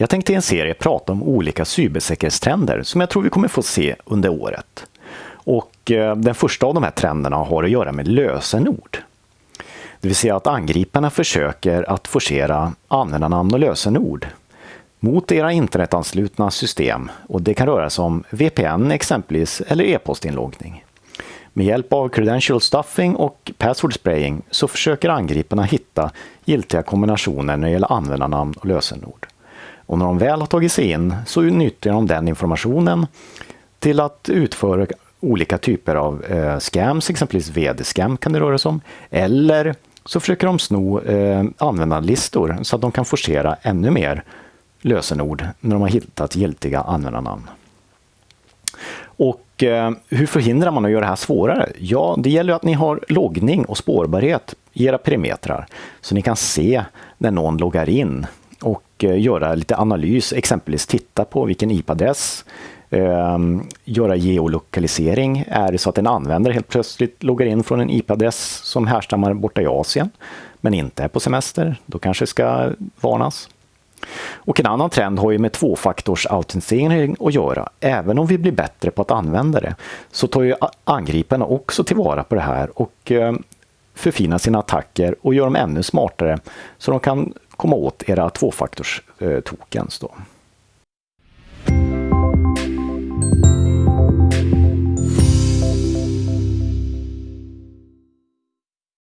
Jag tänkte i en serie prata om olika cybersäkerhetstrender som jag tror vi kommer få se under året. Och eh, den första av de här trenderna har att göra med lösenord. Det vill säga att angriparna försöker att forcera användarnamn och lösenord mot era internetanslutna system och det kan röra sig om VPN exempelvis eller e-postinloggning. Med hjälp av credential stuffing och password spraying så försöker angriparna hitta giltiga kombinationer när det gäller användarnamn och lösenord. Och när de väl har tagit sig in så nyttjar de den informationen till att utföra olika typer av eh, scams, exempelvis vd-scam kan det röra sig om, eller så försöker de sno eh, användarlistor så att de kan forcera ännu mer lösenord när de har hittat giltiga användarnamn. Och eh, hur förhindrar man att göra det här svårare? Ja, det gäller att ni har loggning och spårbarhet i era perimetrar så ni kan se när någon loggar in och eh, göra lite analys, exempelvis titta på vilken IP-adress, eh, göra geolokalisering. Är det så att en användare helt plötsligt loggar in från en IP-adress som härstammar borta i Asien men inte är på semester, då kanske det ska varnas. Och en annan trend har ju med tvåfaktorsautentisering att göra. Även om vi blir bättre på att använda det så tar ju angriparna också tillvara på det här och ehm, förfinar sina attacker och gör dem ännu smartare så de kan komma åt era tvåfaktors-tokens.